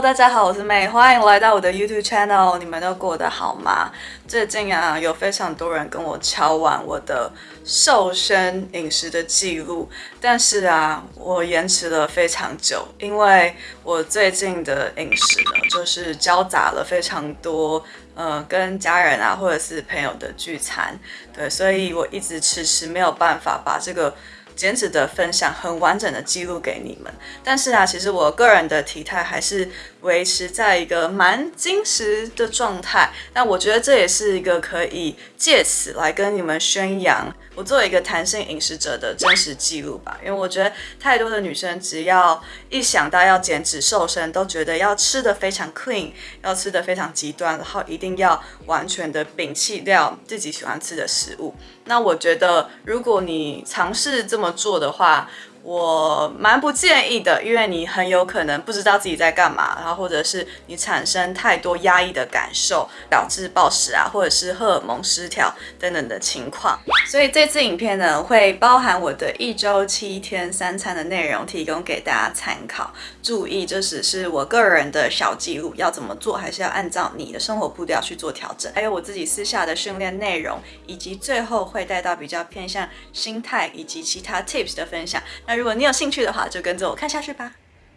大家好，我是妹，欢迎来到我的 YouTube channel。你们都过得好吗？最近啊，有非常多人跟我敲完我的瘦身饮食的记录，但是啊，我延迟了非常久，因为我最近的饮食呢，就是交杂了非常多，呃，跟家人啊或者是朋友的聚餐，对，所以我一直迟迟没有办法把这个。减脂的分享很完整的记录给你们，但是啊，其实我个人的体态还是维持在一个蛮精实的状态。那我觉得这也是一个可以借此来跟你们宣扬我作为一个弹性饮食者的真实记录吧。因为我觉得太多的女生只要一想到要减脂瘦身，都觉得要吃的非常 clean，要吃的非常极端，然后一定要完全的摒弃掉自己喜欢吃的食物。那我觉得，如果你尝试这么做的话，我蛮不建议的，因为你很有可能不知道自己在干嘛，然后或者是你产生太多压抑的感受，导致暴食啊，或者是荷尔蒙失调等等的情况。所以这次影片呢，会包含我的一周七天三餐的内容，提供给大家参考。注意，这只是我个人的小记录，要怎么做，还是要按照你的生活步调去做调整。还有我自己私下的训练内容，以及最后会带到比较偏向心态以及其他 tips 的分享。如果你有兴趣的话，就跟着我看下去吧。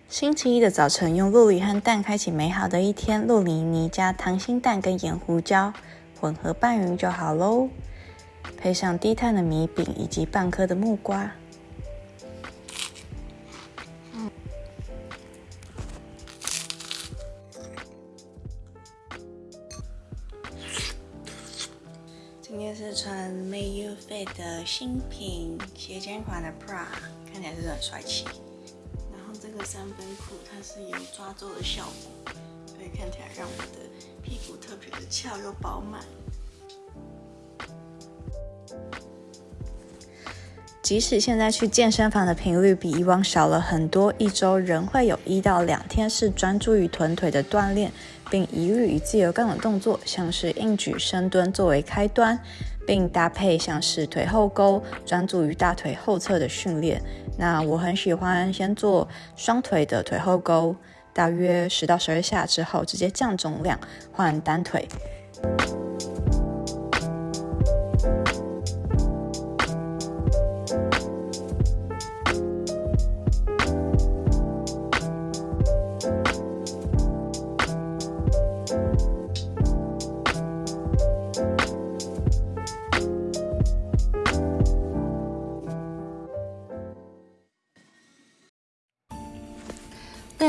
星期一的早晨，用洛梨和蛋开启美好的一天。洛梨泥加溏心蛋跟盐胡椒混合拌匀就好喽，配上低碳的米饼以及半颗的木瓜。今天是穿 May You Fit 的新品斜肩款的 bra，看起来是很帅气。然后这个三分裤它是有抓皱的效果，所以看起来让我的屁股特别的翘又饱满。即使现在去健身房的频率比以往少了很多，一周仍会有一到两天是专注于臀腿的锻炼。并一律以自由杠的动作，像是硬举、深蹲作为开端，并搭配像是腿后勾，专注于大腿后侧的训练。那我很喜欢先做双腿的腿后勾，大约十到十二下之后，直接降重量换单腿。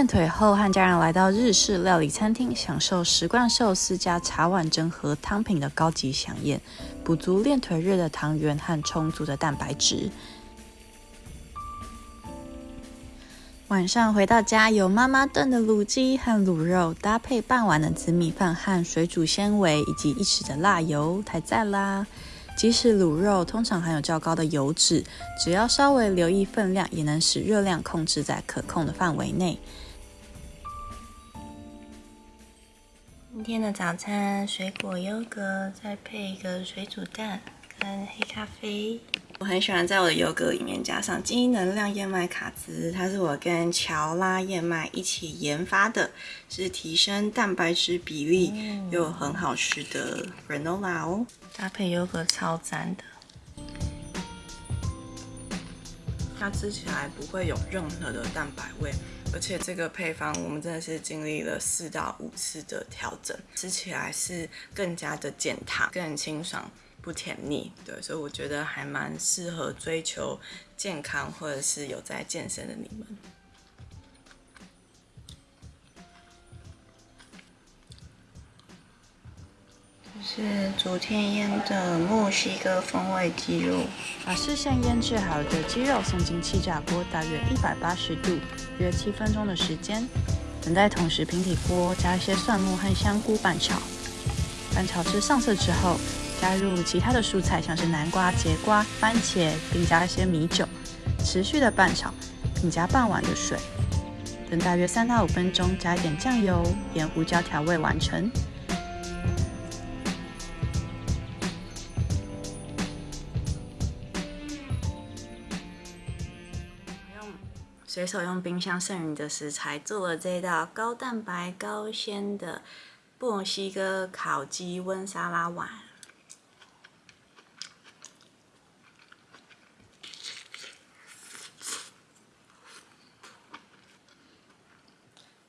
腿后，和家人来到日式料理餐厅，享受十罐寿司加茶碗蒸和汤品的高级飨宴，补足练腿日的糖原和充足的蛋白质。晚上回到家，有妈妈炖的卤鸡和卤肉，搭配半碗的紫米饭和水煮纤维，以及一匙的辣油，太赞啦！即使卤肉通常含有较高的油脂，只要稍微留意分量，也能使热量控制在可控的范围内。今天的早餐，水果优格，再配一个水煮蛋跟黑咖啡。我很喜欢在我的优格里面加上金能量燕麦卡兹，它是我跟乔拉燕麦一起研发的，是提升蛋白质比例又很好吃的 granola 哦，搭配优格超赞的。它吃起来不会有任何的蛋白味。而且这个配方我们真的是经历了四到五次的调整，吃起来是更加的健康、更清爽、不甜腻。对，所以我觉得还蛮适合追求健康或者是有在健身的你们。是昨天腌的墨西哥风味鸡肉，把事先腌制好的鸡肉送进气炸锅，大约一百八十度，约七分钟的时间。等待同时平底锅加一些蒜末和香菇拌炒，拌炒至上色之后，加入其他的蔬菜，像是南瓜、节瓜、番茄，并加一些米酒，持续的拌炒，并加半碗的水。等大约三到五分钟，加一点酱油、盐、胡椒调味完成。随手用冰箱剩余的食材做了这道高蛋白高纤的墨西哥烤鸡温沙拉碗。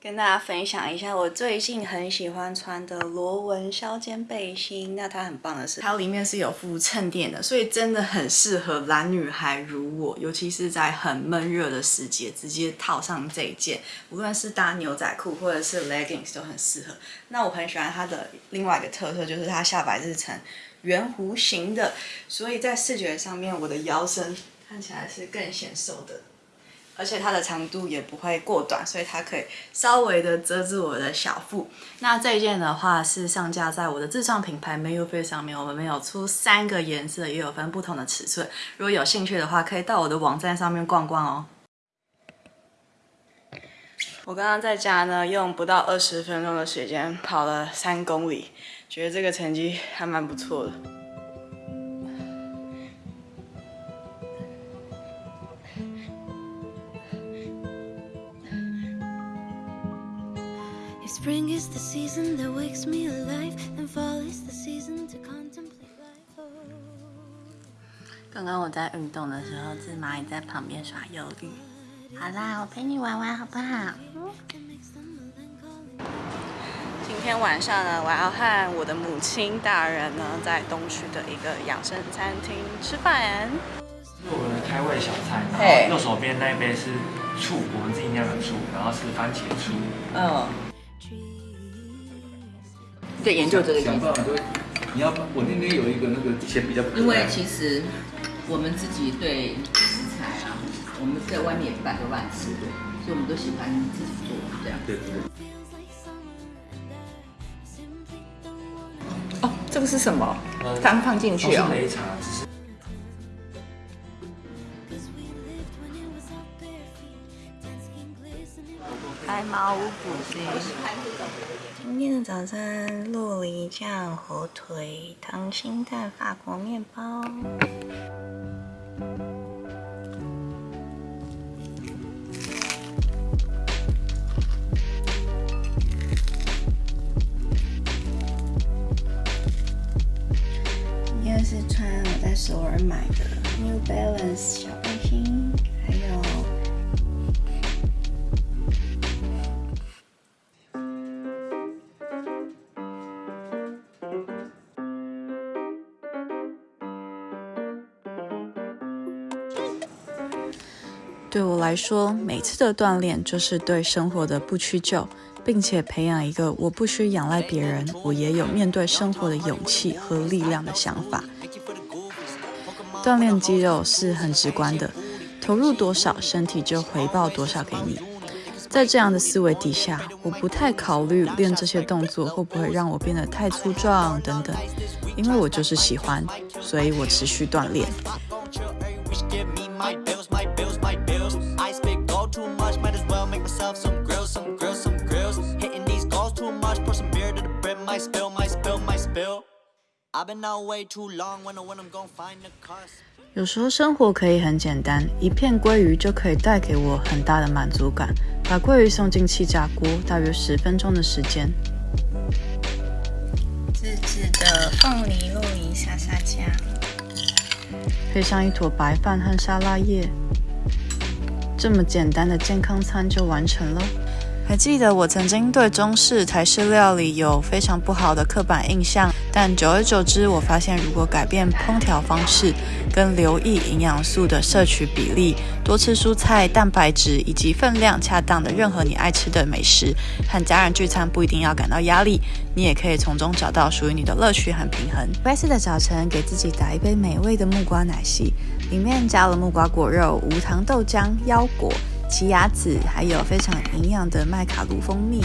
跟大家分享一下，我最近很喜欢穿的螺纹削肩背心。那它很棒的是，它里面是有附衬垫的，所以真的很适合懒女孩如我，尤其是在很闷热的时节，直接套上这一件，无论是搭牛仔裤或者是 leggings 都很适合。那我很喜欢它的另外一个特色，就是它下摆是呈圆弧形的，所以在视觉上面，我的腰身看起来是更显瘦的。而且它的长度也不会过短，所以它可以稍微的遮住我的小腹。那这一件的话是上架在我的自创品牌 m a y o f a 上面，我们有出三个颜色，也有分不同的尺寸。如果有兴趣的话，可以到我的网站上面逛逛哦。我刚刚在家呢，用不到二十分钟的时间跑了三公里，觉得这个成绩还蛮不错的。Spring is the season that wakes me alive, and fall is the season to contemplate life. 刚刚我在运动的时候，只蚂蚁在旁边耍忧郁。好啦，我陪你玩玩好不好？今天晚上呢，我要和我的母亲大人呢，在东区的一个养生餐厅吃饭。是我们的开胃小菜，然后右手边那一杯是醋，我们自己酿的醋，然后是番茄醋。嗯。在研究这个。想办法，你要我那边有一个那个钱比较。因为其实我们自己对食材啊，我们在外面也不敢都乱吃，所以我们都喜欢自己做这样。对对。哦，这个是什么？刚放进去哦。是茶，只是。白毛五谷丁。今天的早餐：鹿梨酱火腿、溏心蛋、法国面包。对我来说，每次的锻炼就是对生活的不屈就，并且培养一个我不需仰赖别人，我也有面对生活的勇气和力量的想法。锻炼肌肉是很直观的，投入多少，身体就回报多少给你。在这样的思维底下，我不太考虑练这些动作会不会让我变得太粗壮等等，因为我就是喜欢，所以我持续锻炼。有时候生活可以很简单，一片鲑鱼就可以带给我很大的满足感。把鲑鱼送进气炸锅，大约十分钟的时间。自制的凤梨露泥沙沙酱，配上一坨白饭和沙拉叶，这么简单的健康餐就完成了。还记得我曾经对中式、台式料理有非常不好的刻板印象，但久而久之，我发现如果改变烹调方式，跟留意营养素的摄取比例，多吃蔬菜、蛋白质以及分量恰当的任何你爱吃的美食，和家人聚餐不一定要感到压力，你也可以从中找到属于你的乐趣和平衡。拜四的早晨，给自己打一杯美味的木瓜奶昔，里面加了木瓜果肉、无糖豆浆、腰果。奇亚籽，还有非常营养的麦卡卢蜂蜜。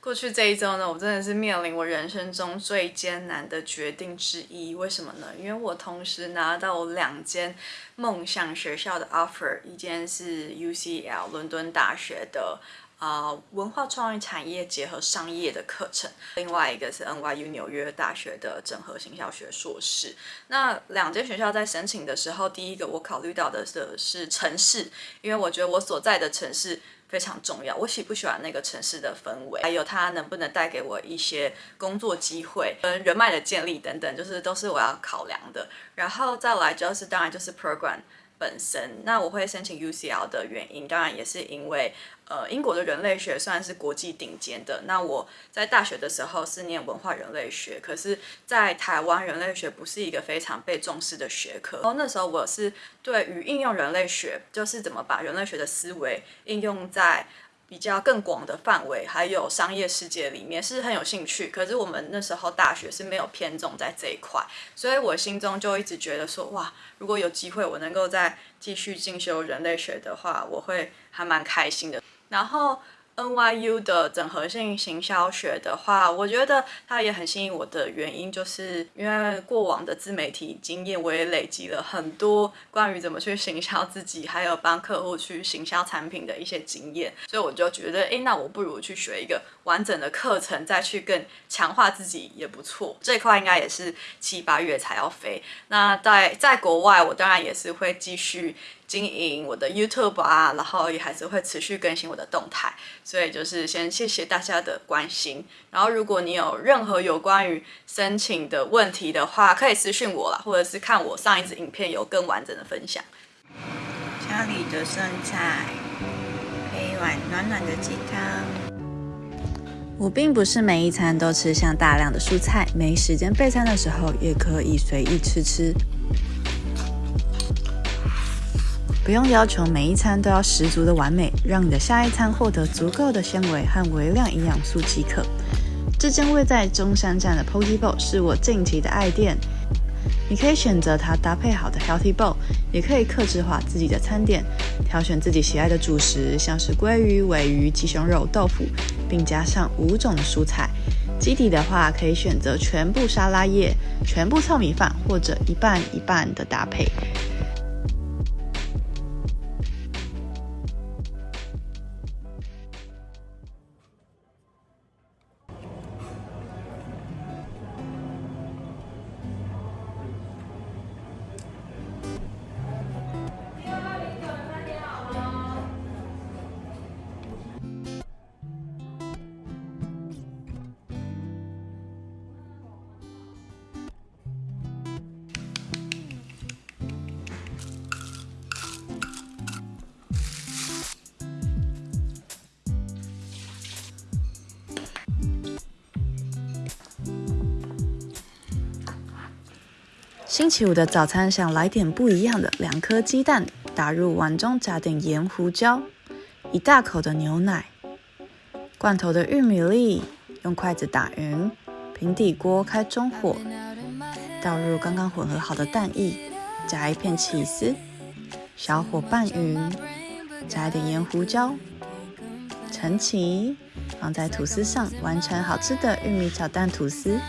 过去这一周呢，我真的是面临我人生中最艰难的决定之一。为什么呢？因为我同时拿到两间梦想学校的 offer，一间是 UCL 伦敦大学的。啊文化创意产业结合商业的课程，另外一个是 NYU 纽约大学的整合行销学硕士。那两间学校在申请的时候，第一个我考虑到的是是城市，因为我觉得我所在的城市。非常重要，我喜不喜欢那个城市的氛围，还有它能不能带给我一些工作机会、跟人脉的建立等等，就是都是我要考量的。然后再来就是当然就是 program。本身，那我会申请 UCL 的原因，当然也是因为，呃，英国的人类学算是国际顶尖的。那我在大学的时候是念文化人类学，可是，在台湾人类学不是一个非常被重视的学科。然后那时候我是对于应用人类学，就是怎么把人类学的思维应用在。比较更广的范围，还有商业世界里面是很有兴趣。可是我们那时候大学是没有偏重在这一块，所以我心中就一直觉得说，哇，如果有机会我能够再继续进修人类学的话，我会还蛮开心的。然后。NYU 的整合性行销学的话，我觉得它也很吸引我的原因，就是因为过往的自媒体经验，我也累积了很多关于怎么去行销自己，还有帮客户去行销产品的一些经验，所以我就觉得，哎，那我不如去学一个完整的课程，再去更强化自己也不错。这块应该也是七八月才要飞。那在在国外，我当然也是会继续。经营我的 YouTube 啊，然后也还是会持续更新我的动态，所以就是先谢谢大家的关心。然后如果你有任何有关于申请的问题的话，可以私信我啦，或者是看我上一支影片有更完整的分享。家里的剩菜配一碗暖暖的鸡汤。我并不是每一餐都吃像大量的蔬菜，没时间备餐的时候也可以随意吃吃。不用要求每一餐都要十足的完美，让你的下一餐获得足够的纤维和微量营养素即可。这间位在中山站的 Poke Bowl 是我近期的爱店。你可以选择它搭配好的 Healthy Bowl，也可以克制化自己的餐点，挑选自己喜爱的主食，像是鲑鱼、尾鱼、鸡胸肉、豆腐，并加上五种蔬菜。基底的话，可以选择全部沙拉叶、全部糙米饭，或者一半一半的搭配。星期五的早餐想来点不一样的，两颗鸡蛋打入碗中，加点盐、胡椒，一大口的牛奶，罐头的玉米粒，用筷子打匀，平底锅开中火，倒入刚刚混合好的蛋液，加一片起司，小火拌匀，加一点盐、胡椒，盛起，放在吐司上，完成好吃的玉米炒蛋吐司。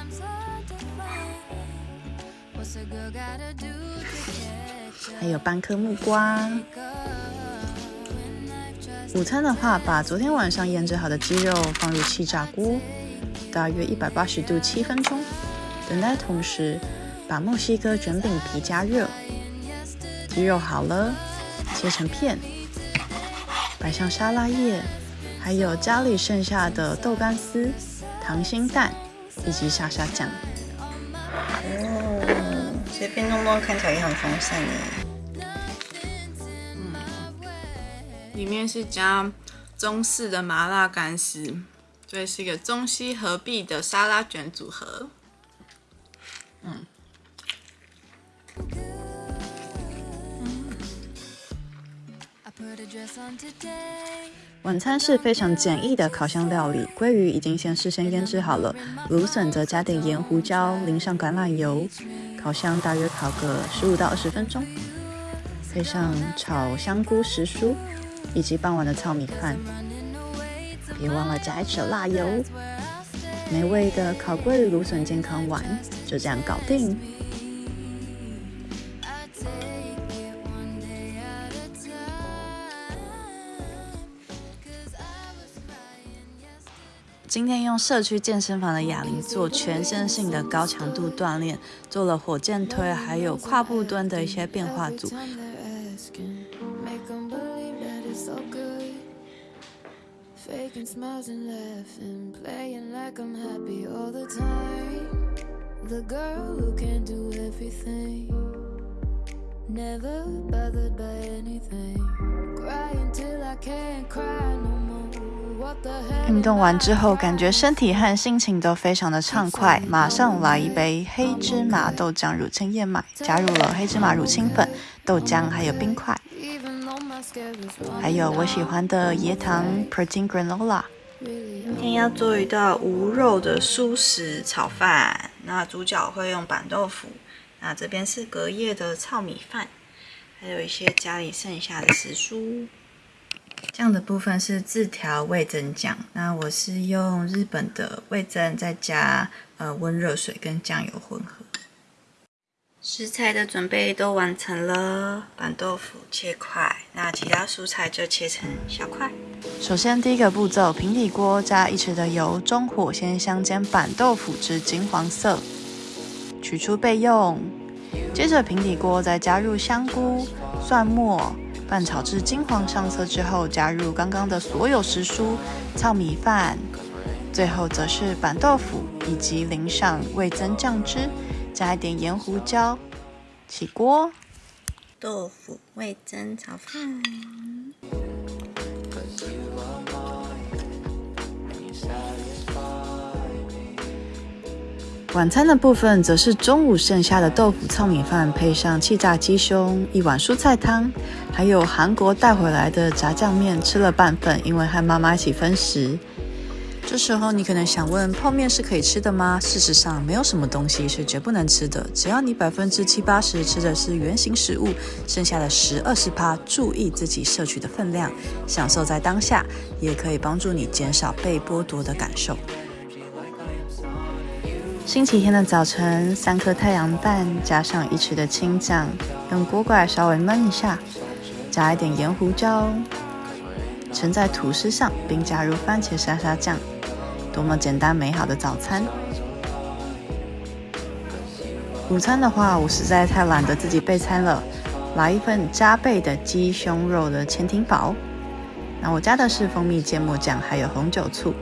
还有半颗木瓜。午餐的话，把昨天晚上腌制好的鸡肉放入气炸锅，大约一百八十度七分钟。等待同时，把墨西哥卷饼皮加热。鸡肉好了，切成片，摆上沙拉叶，还有家里剩下的豆干丝、溏心蛋以及沙沙酱。哦，这边弄弄看起来也很丰盛耶。里面是加中式的麻辣干丝，这是一个中西合璧的沙拉卷组合。嗯，晚餐是非常简易的烤箱料理，鲑鱼已经先事先腌制好了，芦笋则加点盐、胡椒，淋上橄榄油，烤箱大约烤个十五到二十分钟，配上炒香菇、时蔬。以及傍晚的糙米饭，别忘了加一匙辣油。美味的烤鲑芦笋健康丸就这样搞定。今天用社区健身房的哑铃做全身性的高强度锻炼，做了火箭推，还有跨步蹲的一些变化组。运动完之后，感觉身体和心情都非常的畅快，马上来一杯黑芝麻豆浆乳清燕麦，加入了黑芝麻乳清粉、豆浆还有冰块，还有我喜欢的椰糖 protein granola。今天要做一道无肉的素食炒饭，那主角会用板豆腐，那这边是隔夜的糙米饭。还有一些家里剩下的食蔬，酱的部分是自调味增酱。那我是用日本的味增，再加呃温热水跟酱油混合。食材的准备都完成了，板豆腐切块，那其他蔬菜就切成小块。首先第一个步骤，平底锅加一匙的油，中火先香煎板豆腐至金黄色，取出备用。接着平底锅再加入香菇、蒜末，拌炒至金黄上色之后，加入刚刚的所有食蔬、糙米饭，最后则是板豆腐，以及淋上味增酱汁，加一点盐、胡椒，起锅。豆腐味增炒饭。晚餐的部分则是中午剩下的豆腐糙米饭，配上气炸鸡胸，一碗蔬菜汤，还有韩国带回来的炸酱面，吃了半份，因为和妈妈一起分食。这时候你可能想问，泡面是可以吃的吗？事实上，没有什么东西是绝不能吃的，只要你百分之七八十吃的是原形食物，剩下的十二十趴，注意自己摄取的分量，享受在当下，也可以帮助你减少被剥夺的感受。星期天的早晨，三颗太阳蛋加上一匙的青酱，用锅盖稍微焖一下，加一点盐胡椒，盛在吐司上，并加入番茄沙沙酱，多么简单美好的早餐！午餐的话，我实在太懒得自己备餐了，来一份加倍的鸡胸肉的潜艇堡。那我加的是蜂蜜芥末酱，还有红酒醋。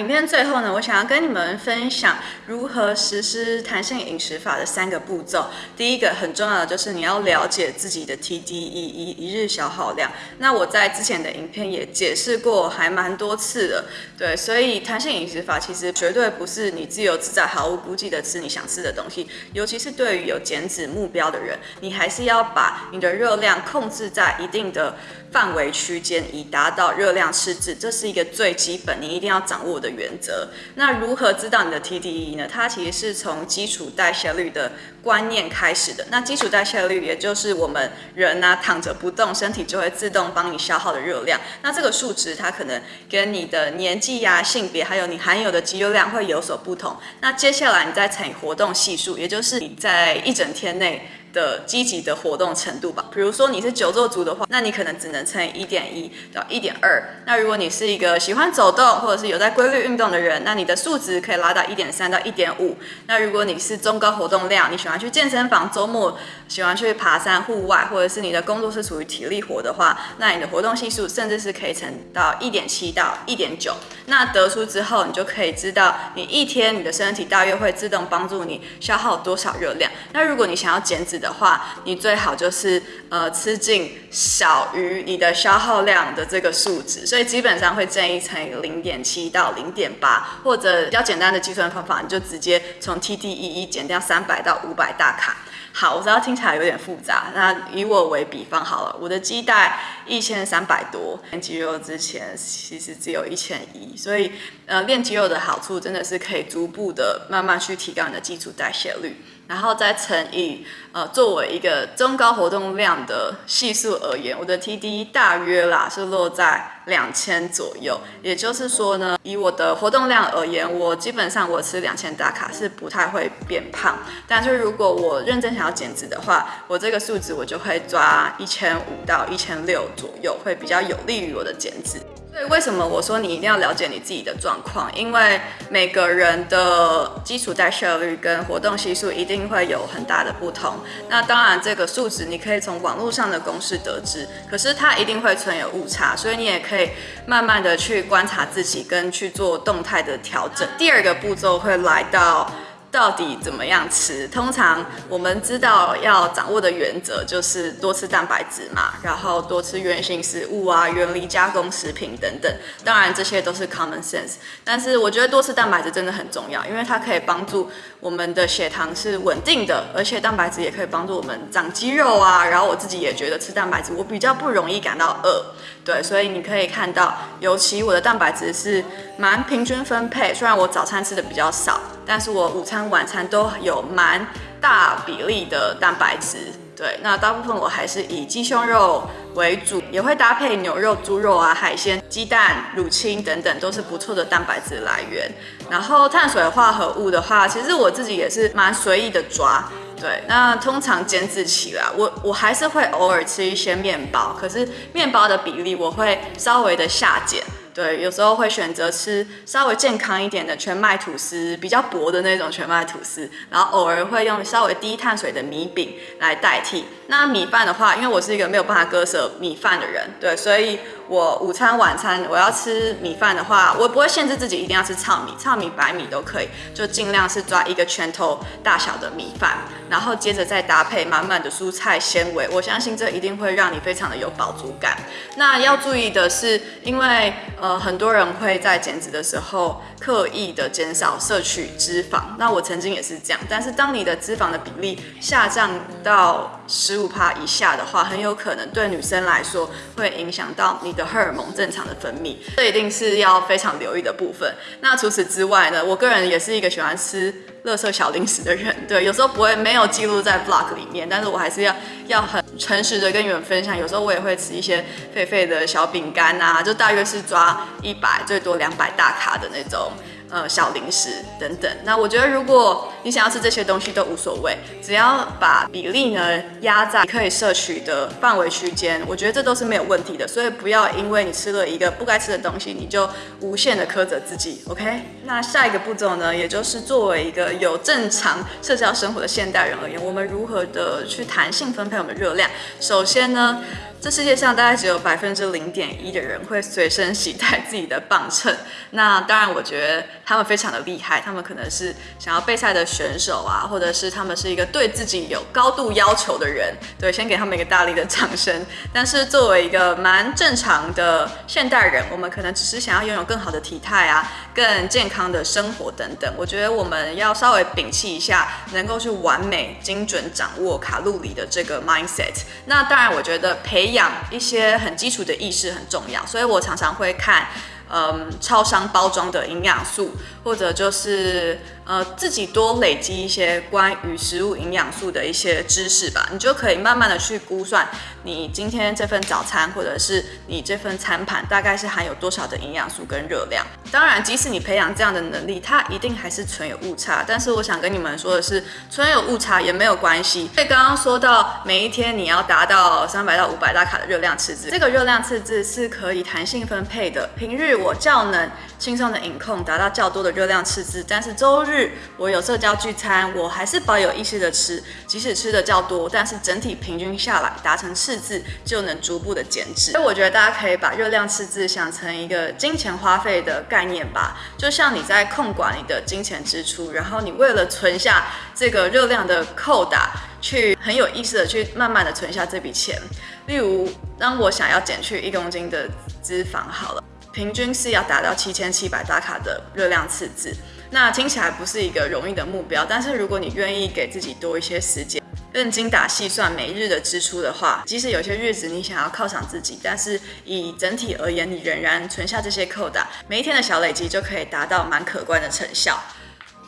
影片最后呢，我想要跟你们分享如何实施弹性饮食法的三个步骤。第一个很重要的就是你要了解自己的 TDEE 一日消耗量。那我在之前的影片也解释过，还蛮多次的。对，所以弹性饮食法其实绝对不是你自由自在、毫无顾忌的吃你想吃的东西。尤其是对于有减脂目标的人，你还是要把你的热量控制在一定的。范围区间以达到热量赤字，这是一个最基本你一定要掌握的原则。那如何知道你的 TDE 呢？它其实是从基础代谢率的观念开始的。那基础代谢率也就是我们人呢躺着不动，身体就会自动帮你消耗的热量。那这个数值它可能跟你的年纪呀、性别还有你含有的肌肉量会有所不同。那接下来你再乘以活动系数，也就是你在一整天内。的积极的活动程度吧，比如说你是久坐族的话，那你可能只能乘一点一到一点二。那如果你是一个喜欢走动或者是有在规律运动的人，那你的数值可以拉到一点三到一点五。那如果你是中高活动量，你喜欢去健身房，周末喜欢去爬山户外，或者是你的工作是属于体力活的话，那你的活动系数甚至是可以乘到一点七到一点九。那得出之后，你就可以知道你一天你的身体大约会自动帮助你消耗多少热量。那如果你想要减脂，的话，你最好就是呃吃进小于你的消耗量的这个数值，所以基本上会建议乘以零点七到零点八，或者比较简单的计算方法，你就直接从 TDEE 减掉三百到五百大卡。好，我知道听起来有点复杂，那以我为比方好了，我的肌带一千三百多，练肌肉之前其实只有一千一，所以呃练肌肉的好处真的是可以逐步的慢慢去提高你的基础代谢率。然后再乘以呃，作为一个中高活动量的系数而言，我的 TD 大约啦是落在两千左右。也就是说呢，以我的活动量而言，我基本上我吃两千大卡是不太会变胖。但是如果我认真想要减脂的话，我这个数值我就会抓一千五到一千六左右，会比较有利于我的减脂。所以为什么我说你一定要了解你自己的状况？因为每个人的基础代谢率跟活动系数一定会有很大的不同。那当然，这个数值你可以从网络上的公式得知，可是它一定会存有误差，所以你也可以慢慢的去观察自己，跟去做动态的调整。第二个步骤会来到。到底怎么样吃？通常我们知道要掌握的原则就是多吃蛋白质嘛，然后多吃原型食物啊、远离加工食品等等。当然这些都是 common sense，但是我觉得多吃蛋白质真的很重要，因为它可以帮助我们的血糖是稳定的，而且蛋白质也可以帮助我们长肌肉啊。然后我自己也觉得吃蛋白质我比较不容易感到饿，对，所以你可以看到，尤其我的蛋白质是蛮平均分配，虽然我早餐吃的比较少。但是我午餐、晚餐都有蛮大比例的蛋白质，对，那大部分我还是以鸡胸肉为主，也会搭配牛肉、猪肉啊、海鲜、鸡蛋、乳清等等，都是不错的蛋白质来源。然后碳水化合物的话，其实我自己也是蛮随意的抓，对，那通常减脂期啦，我我还是会偶尔吃一些面包，可是面包的比例我会稍微的下减。对，有时候会选择吃稍微健康一点的全麦吐司，比较薄的那种全麦吐司，然后偶尔会用稍微低碳水的米饼来代替。那米饭的话，因为我是一个没有办法割舍米饭的人，对，所以我午餐、晚餐我要吃米饭的话，我不会限制自己一定要吃糙米，糙米、白米都可以，就尽量是抓一个拳头大小的米饭，然后接着再搭配满满的蔬菜纤维，我相信这一定会让你非常的有饱足感。那要注意的是，因为呃很多人会在减脂的时候刻意的减少摄取脂肪，那我曾经也是这样，但是当你的脂肪的比例下降到十五帕以下的话，很有可能对女生来说会影响到你的荷尔蒙正常的分泌，这一定是要非常留意的部分。那除此之外呢，我个人也是一个喜欢吃乐色小零食的人，对，有时候不会没有记录在 vlog 里面，但是我还是要要很诚实的跟你们分享。有时候我也会吃一些废废的小饼干啊，就大约是抓一百最多两百大卡的那种。呃，小零食等等。那我觉得，如果你想要吃这些东西都无所谓，只要把比例呢压在可以摄取的范围区间，我觉得这都是没有问题的。所以不要因为你吃了一个不该吃的东西，你就无限的苛责自己。OK？那下一个步骤呢，也就是作为一个有正常社交生活的现代人而言，我们如何的去弹性分配我们热量？首先呢。这世界上大概只有百分之零点一的人会随身携带自己的磅秤。那当然，我觉得他们非常的厉害，他们可能是想要备赛的选手啊，或者是他们是一个对自己有高度要求的人。对，先给他们一个大力的掌声。但是作为一个蛮正常的现代人，我们可能只是想要拥有更好的体态啊，更健康的生活等等。我觉得我们要稍微摒弃一下能够去完美精准掌握卡路里的这个 mindset。那当然，我觉得培养一些很基础的意识很重要，所以我常常会看，嗯，超商包装的营养素，或者就是。呃，自己多累积一些关于食物营养素的一些知识吧，你就可以慢慢的去估算你今天这份早餐，或者是你这份餐盘大概是含有多少的营养素跟热量。当然，即使你培养这样的能力，它一定还是存有误差。但是我想跟你们说的是，存有误差也没有关系。所以刚刚说到每一天你要达到三百到五百大卡的热量赤字，这个热量赤字是可以弹性分配的。平日我较能轻松的饮控，达到较多的热量赤字，但是周日。我有社交聚餐，我还是保有意识的吃，即使吃的较多，但是整体平均下来达成赤字，就能逐步的减脂。所以我觉得大家可以把热量赤字想成一个金钱花费的概念吧，就像你在控管你的金钱支出，然后你为了存下这个热量的扣打，去很有意识的去慢慢的存下这笔钱。例如，当我想要减去一公斤的脂肪，好了，平均是要达到七千七百大卡的热量赤字。那听起来不是一个容易的目标，但是如果你愿意给自己多一些时间，更精打细算每日的支出的话，即使有些日子你想要犒赏自己，但是以整体而言，你仍然存下这些扣打，每一天的小累积就可以达到蛮可观的成效。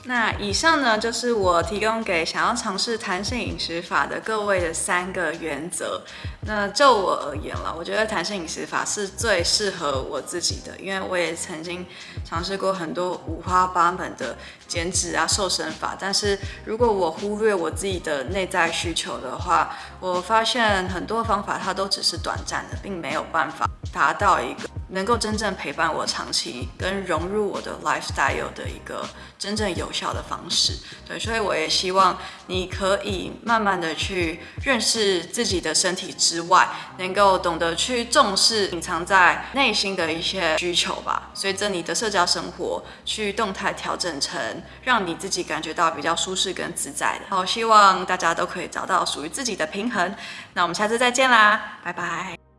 那以上呢，就是我提供给想要尝试弹性饮食法的各位的三个原则。那就我而言了，我觉得弹性饮食法是最适合我自己的，因为我也曾经尝试过很多五花八门的减脂啊、瘦身法。但是如果我忽略我自己的内在需求的话，我发现很多方法它都只是短暂的，并没有办法达到一个。能够真正陪伴我长期跟融入我的 lifestyle 的一个真正有效的方式，对，所以我也希望你可以慢慢的去认识自己的身体之外，能够懂得去重视隐藏在内心的一些需求吧。随着你的社交生活去动态调整成让你自己感觉到比较舒适跟自在的。好，希望大家都可以找到属于自己的平衡。那我们下次再见啦，拜拜。